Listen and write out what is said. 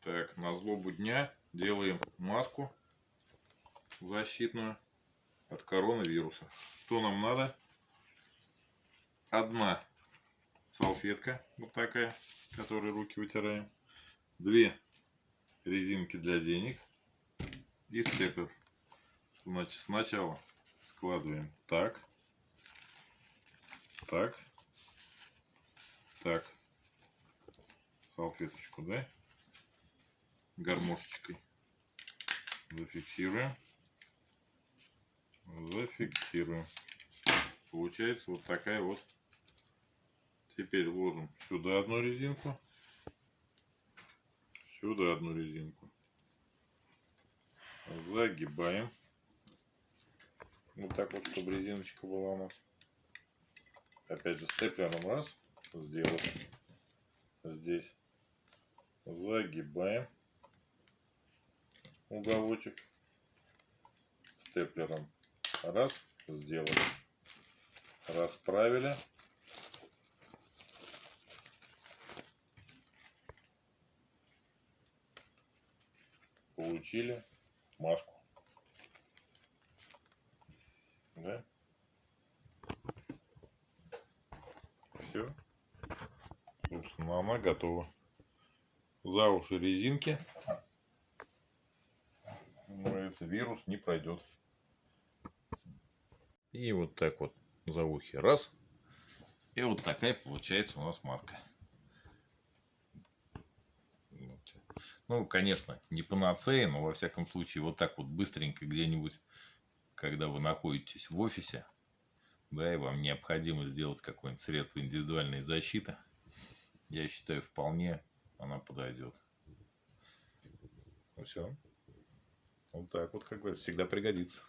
Так, на злобу дня делаем маску защитную от коронавируса. Что нам надо? Одна салфетка, вот такая, которой руки вытираем. Две резинки для денег и степлер. Значит, сначала складываем так, так, так, салфеточку, да, гармошечкой зафиксируем, зафиксируем. Получается вот такая вот. Теперь ложим сюда одну резинку, сюда одну резинку, загибаем. Вот так вот, чтобы резиночка была у нас. Опять же, степлером раз, сделать здесь. Загибаем уголочек степлером. Раз, сделали. Расправили. Получили маску. Да? Все. Собственно, она готова. За уши резинки. Говорится, вирус не пройдет. И вот так вот за ухи. Раз. И вот такая получается у нас маска. Ну, конечно, не панацея, но во всяком случае вот так вот быстренько где-нибудь когда вы находитесь в офисе, да, и вам необходимо сделать какое-нибудь средство индивидуальной защиты, я считаю, вполне она подойдет. Ну все. Вот так вот, как говорится, всегда пригодится.